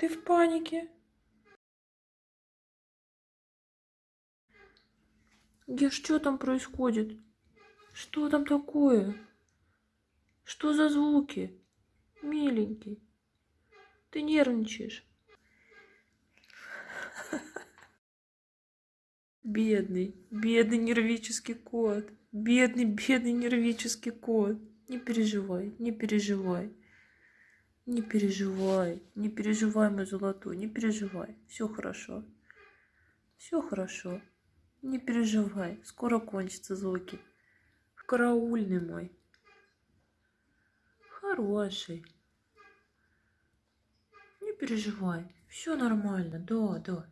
Ты в панике? Где что там происходит? Что там такое? Что за звуки? Миленький. Ты нервничаешь. Бедный, бедный нервический кот. Бедный, бедный нервический кот. Не переживай, не переживай. Не переживай, не переживай, мой золотой, не переживай. Все хорошо. Все хорошо. Не переживай, скоро кончатся звуки. Караульный мой. Хороший. Не переживай, все нормально, да, да.